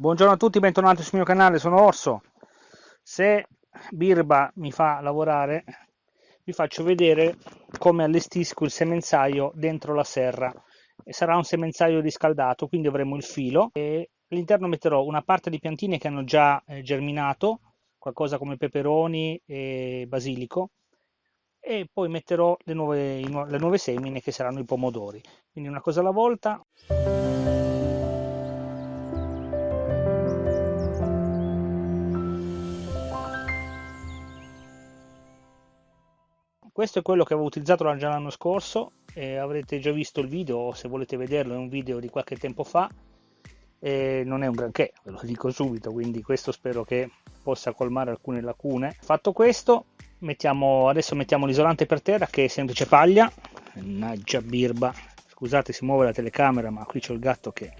Buongiorno a tutti, bentornati sul mio canale, sono Orso. Se Birba mi fa lavorare, vi faccio vedere come allestisco il semenzaio dentro la serra. Sarà un semenzaio riscaldato, quindi avremo il filo all'interno metterò una parte di piantine che hanno già eh, germinato, qualcosa come peperoni e basilico, e poi metterò le nuove, le nuove semine che saranno i pomodori. Quindi una cosa alla volta. Questo è quello che avevo utilizzato già l'anno scorso eh, avrete già visto il video se volete vederlo è un video di qualche tempo fa eh, non è un granché ve lo dico subito quindi questo spero che possa colmare alcune lacune. Fatto questo mettiamo adesso mettiamo l'isolante per terra che è semplice paglia. Mannaggia birba. Scusate si muove la telecamera ma qui c'è il gatto che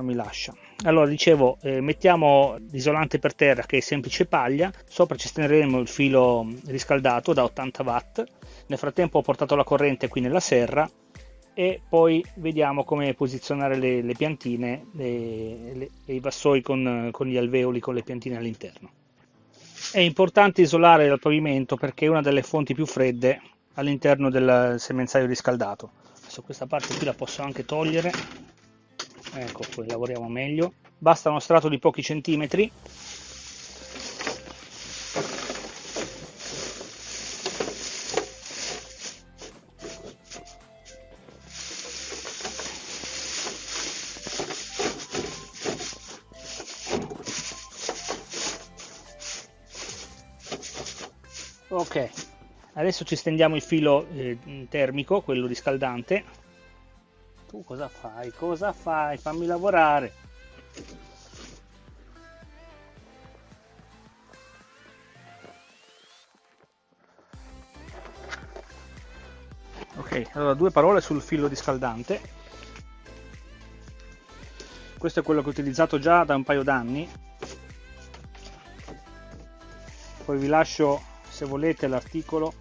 non mi lascia. Allora dicevo eh, mettiamo l'isolante per terra che è semplice paglia. Sopra ci stenderemo il filo riscaldato da 80 watt. Nel frattempo ho portato la corrente qui nella serra e poi vediamo come posizionare le, le piantine le, i vassoi con, con gli alveoli con le piantine all'interno. È importante isolare il pavimento perché è una delle fonti più fredde all'interno del semenzaio riscaldato. Adesso questa parte qui la posso anche togliere ecco poi lavoriamo meglio. Basta uno strato di pochi centimetri. Ok adesso ci stendiamo il filo eh, termico quello riscaldante tu cosa fai? Cosa fai? Fammi lavorare. Ok, allora due parole sul filo riscaldante. Questo è quello che ho utilizzato già da un paio d'anni. Poi vi lascio, se volete, l'articolo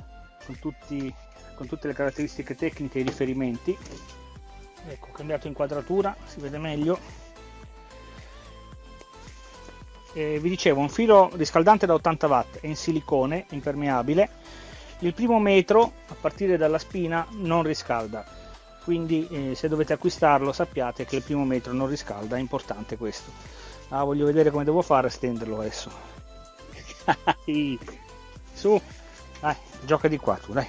con, con tutte le caratteristiche tecniche e i riferimenti ecco ho cambiato inquadratura si vede meglio. E vi dicevo un filo riscaldante da 80 watt è in silicone impermeabile. Il primo metro a partire dalla spina non riscalda. Quindi eh, se dovete acquistarlo sappiate che il primo metro non riscalda è importante questo. Ah, voglio vedere come devo fare a stenderlo adesso. Su dai gioca di qua tu dai.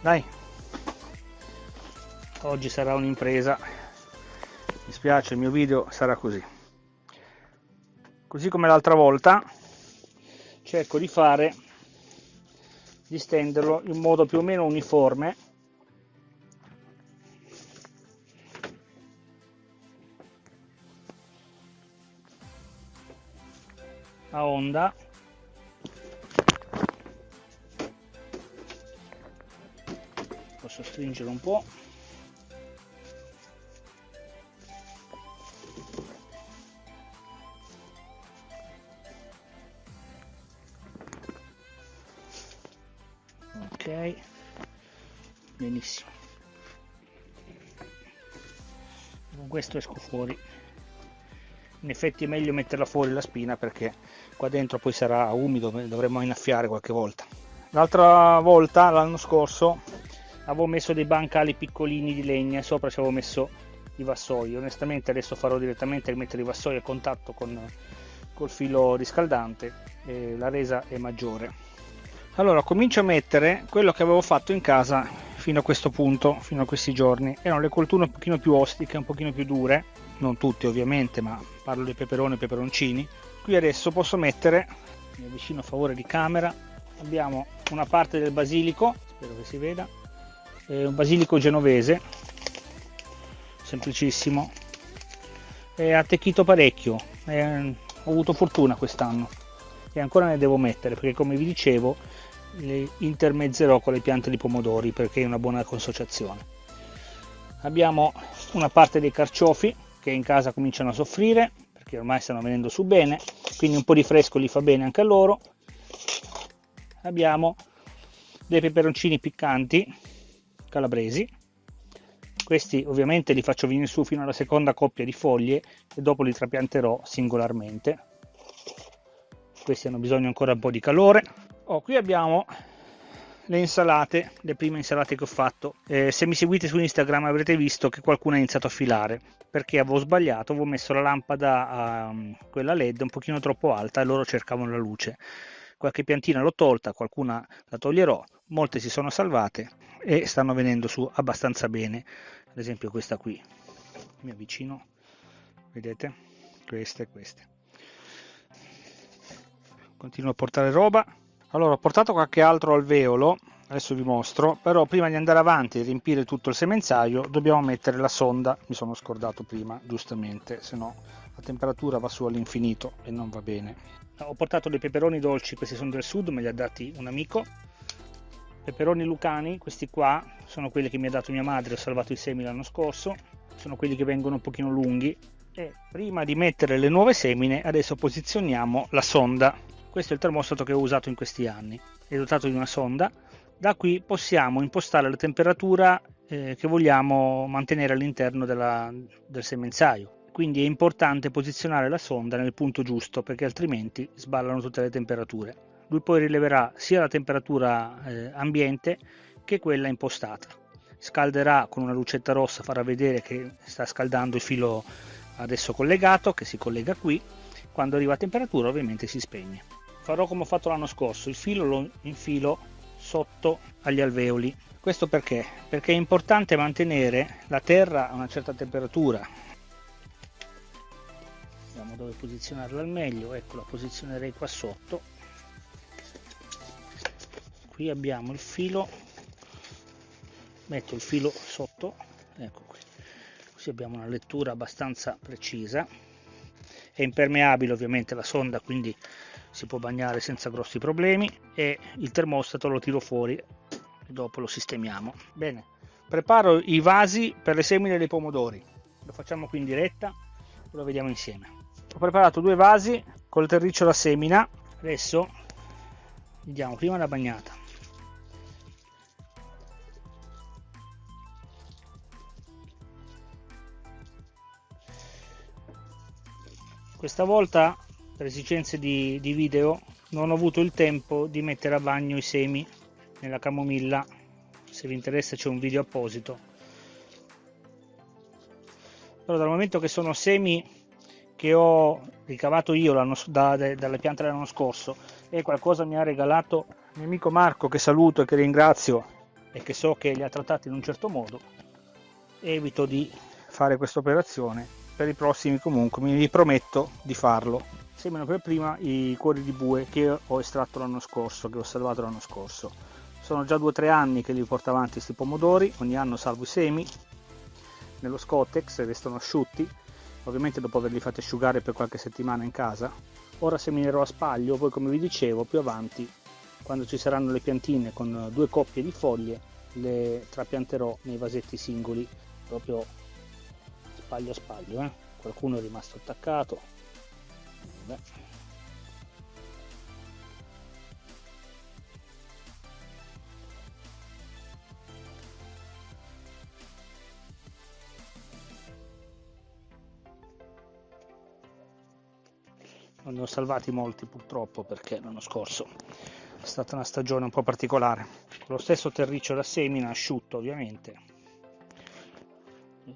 Dai oggi sarà un'impresa. Mi spiace il mio video sarà così. Così come l'altra volta cerco di fare di stenderlo in modo più o meno uniforme. A onda. Posso stringere un po' questo esco fuori. In effetti è meglio metterla fuori la spina perché qua dentro poi sarà umido dovremmo innaffiare qualche volta. L'altra volta l'anno scorso avevo messo dei bancali piccolini di legna e sopra ci avevo messo i vassoi. Onestamente adesso farò direttamente mettere i vassoi a contatto con col filo riscaldante la resa è maggiore. Allora comincio a mettere quello che avevo fatto in casa fino a questo punto fino a questi giorni. Erano le colture un pochino più ostiche un pochino più dure. Non tutte ovviamente ma parlo di peperoni e peperoncini. Qui adesso posso mettere mi avvicino a favore di camera abbiamo una parte del basilico spero che si veda eh, un basilico genovese semplicissimo. È attecchito parecchio eh, ho avuto fortuna quest'anno e ancora ne devo mettere perché come vi dicevo le intermezzerò con le piante di pomodori perché è una buona consociazione. Abbiamo una parte dei carciofi che in casa cominciano a soffrire perché ormai stanno venendo su bene quindi un po' di fresco li fa bene anche a loro. Abbiamo dei peperoncini piccanti calabresi. Questi ovviamente li faccio venire su fino alla seconda coppia di foglie e dopo li trapianterò singolarmente. Questi hanno bisogno ancora un po' di calore oh, qui abbiamo le insalate, le prime insalate che ho fatto. Eh, se mi seguite su Instagram avrete visto che qualcuno ha iniziato a filare perché avevo sbagliato, avevo messo la lampada a quella LED un pochino troppo alta e loro cercavano la luce. Qualche piantina l'ho tolta, qualcuna la toglierò, molte si sono salvate e stanno venendo su abbastanza bene. Ad esempio questa qui, mi avvicino, vedete? Queste e queste. Continuo a portare roba allora ho portato qualche altro alveolo adesso vi mostro però prima di andare avanti e riempire tutto il semenzaio dobbiamo mettere la sonda. Mi sono scordato prima giustamente se no la temperatura va su all'infinito e non va bene. Ho portato dei peperoni dolci questi sono del sud me li ha dati un amico. Peperoni lucani questi qua sono quelli che mi ha dato mia madre ho salvato i semi l'anno scorso. Sono quelli che vengono un pochino lunghi. E prima di mettere le nuove semine adesso posizioniamo la sonda questo è il termostato che ho usato in questi anni, è dotato di una sonda. Da qui possiamo impostare la temperatura eh, che vogliamo mantenere all'interno della, del semenzaio. Quindi è importante posizionare la sonda nel punto giusto perché altrimenti sballano tutte le temperature. Lui poi rileverà sia la temperatura eh, ambiente che quella impostata. Scalderà con una lucetta rossa, farà vedere che sta scaldando il filo adesso collegato, che si collega qui. Quando arriva a temperatura ovviamente si spegne farò come ho fatto l'anno scorso il filo lo infilo sotto agli alveoli. Questo perché? Perché è importante mantenere la terra a una certa temperatura. Vediamo dove posizionarla al meglio. Ecco la posizionerei qua sotto. Qui abbiamo il filo. Metto il filo sotto. Ecco qui. Così abbiamo una lettura abbastanza precisa. È impermeabile ovviamente la sonda quindi si può bagnare senza grossi problemi e il termostato lo tiro fuori e dopo lo sistemiamo. Bene preparo i vasi per le semine dei pomodori. Lo facciamo qui in diretta lo vediamo insieme. Ho preparato due vasi col terriccio da semina. Adesso gli diamo prima la bagnata. Questa volta per esigenze di, di video non ho avuto il tempo di mettere a bagno i semi nella camomilla. Se vi interessa c'è un video apposito. Però dal momento che sono semi che ho ricavato io da, da, dalle piante dell'anno scorso e qualcosa mi ha regalato il mio amico Marco che saluto e che ringrazio e che so che li ha trattati in un certo modo evito di fare questa operazione. Per i prossimi comunque mi riprometto di farlo sembrano per prima i cuori di bue che ho estratto l'anno scorso, che ho salvato l'anno scorso. Sono già due o tre anni che li porto avanti questi pomodori, ogni anno salvo i semi, nello Scotex restano asciutti, ovviamente dopo averli fatti asciugare per qualche settimana in casa. Ora seminerò a spaglio, poi come vi dicevo più avanti, quando ci saranno le piantine con due coppie di foglie, le trapianterò nei vasetti singoli, proprio spaglio a spaglio. Eh? Qualcuno è rimasto attaccato, Beh. Non ne ho salvati molti purtroppo perché l'anno scorso è stata una stagione un po' particolare. Con lo stesso terriccio da semina asciutto ovviamente.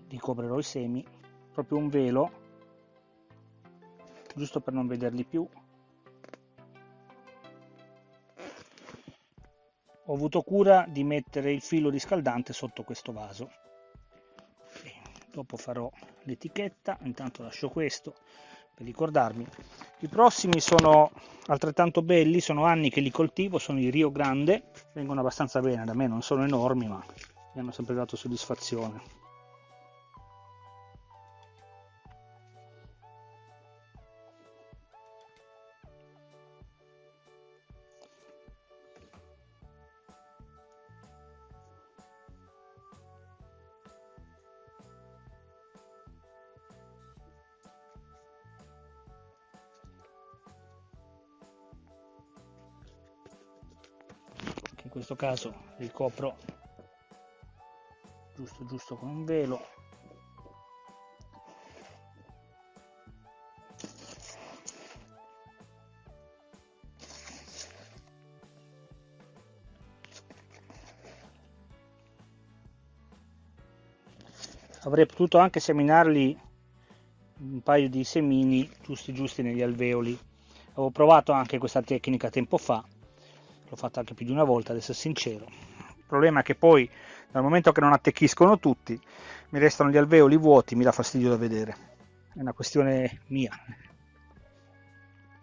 Ricoprirò i semi, proprio un velo giusto per non vederli più. Ho avuto cura di mettere il filo riscaldante sotto questo vaso. Dopo farò l'etichetta. Intanto lascio questo per ricordarmi. I prossimi sono altrettanto belli sono anni che li coltivo sono i Rio Grande. Vengono abbastanza bene da me non sono enormi ma mi hanno sempre dato soddisfazione in questo caso ricopro giusto giusto con un velo. Avrei potuto anche seminarli un paio di semini giusti giusti negli alveoli. Avevo provato anche questa tecnica tempo fa l'ho fatta anche più di una volta adesso sincero. Il problema è che poi dal momento che non attecchiscono tutti mi restano gli alveoli vuoti mi dà fastidio da vedere. È una questione mia.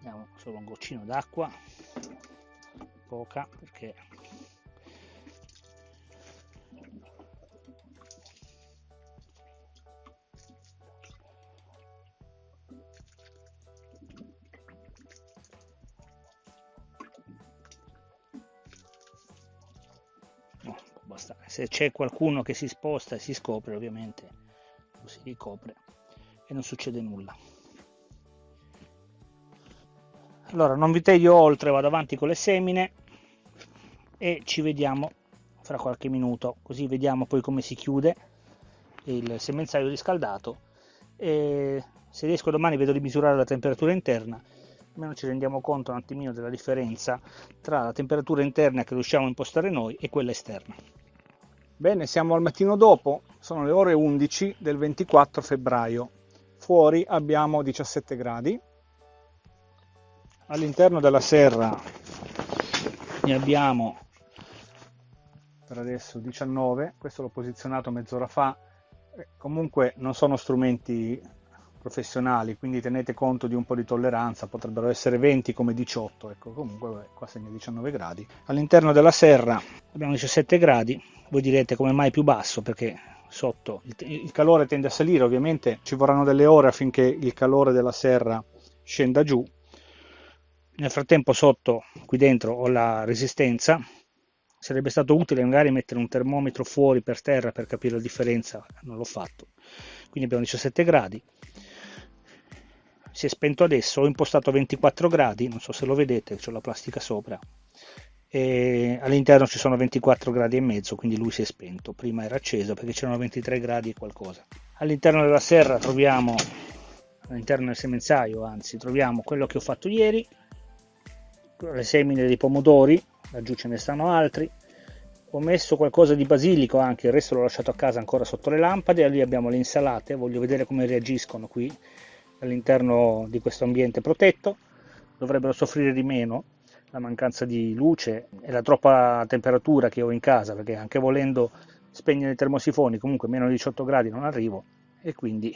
Diamo solo un goccino d'acqua. Poca perché Se c'è qualcuno che si sposta e si scopre, ovviamente lo si ricopre e non succede nulla. Allora, non vi tedio oltre, vado avanti con le semine e ci vediamo fra qualche minuto, così vediamo poi come si chiude il semenzaio riscaldato e se riesco domani vedo di misurare la temperatura interna almeno ci rendiamo conto un attimino della differenza tra la temperatura interna che riusciamo a impostare noi e quella esterna. Bene, siamo al mattino dopo, sono le ore 11 del 24 febbraio. Fuori abbiamo 17 gradi. All'interno della serra ne abbiamo per adesso 19, questo l'ho posizionato mezz'ora fa. Eh, comunque non sono strumenti professionali, quindi tenete conto di un po' di tolleranza, potrebbero essere 20 come 18, ecco comunque vabbè, qua segna 19 gradi. All'interno della serra abbiamo 17 gradi, voi direte come mai più basso perché sotto il, il calore tende a salire ovviamente ci vorranno delle ore affinché il calore della serra scenda giù. Nel frattempo sotto qui dentro ho la resistenza. Sarebbe stato utile magari mettere un termometro fuori per terra per capire la differenza non l'ho fatto. Quindi abbiamo 17 gradi si è spento adesso ho impostato 24 gradi non so se lo vedete c'è la plastica sopra. E all'interno ci sono 24 gradi e mezzo quindi lui si è spento. Prima era acceso perché c'erano 23 gradi e qualcosa. All'interno della serra troviamo all'interno del semenzaio anzi troviamo quello che ho fatto ieri le semine dei pomodori laggiù ce ne stanno altri. Ho messo qualcosa di basilico anche il resto l'ho lasciato a casa ancora sotto le lampade lì abbiamo le insalate voglio vedere come reagiscono qui all'interno di questo ambiente protetto dovrebbero soffrire di meno la mancanza di luce e la troppa temperatura che ho in casa, perché anche volendo spegnere i termosifoni, comunque meno di 18 gradi non arrivo e quindi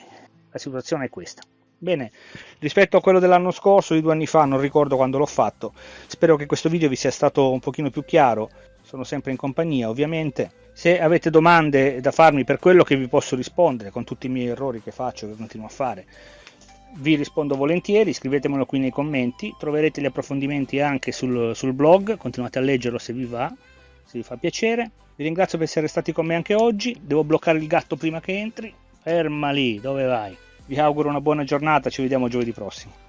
la situazione è questa. Bene, rispetto a quello dell'anno scorso, di due anni fa, non ricordo quando l'ho fatto, spero che questo video vi sia stato un pochino più chiaro, sono sempre in compagnia ovviamente. Se avete domande da farmi per quello che vi posso rispondere, con tutti i miei errori che faccio, che continuo a fare, vi rispondo volentieri, scrivetemelo qui nei commenti, troverete gli approfondimenti anche sul, sul blog, continuate a leggerlo se vi va, se vi fa piacere. Vi ringrazio per essere stati con me anche oggi, devo bloccare il gatto prima che entri, ferma lì, dove vai? Vi auguro una buona giornata, ci vediamo giovedì prossimo.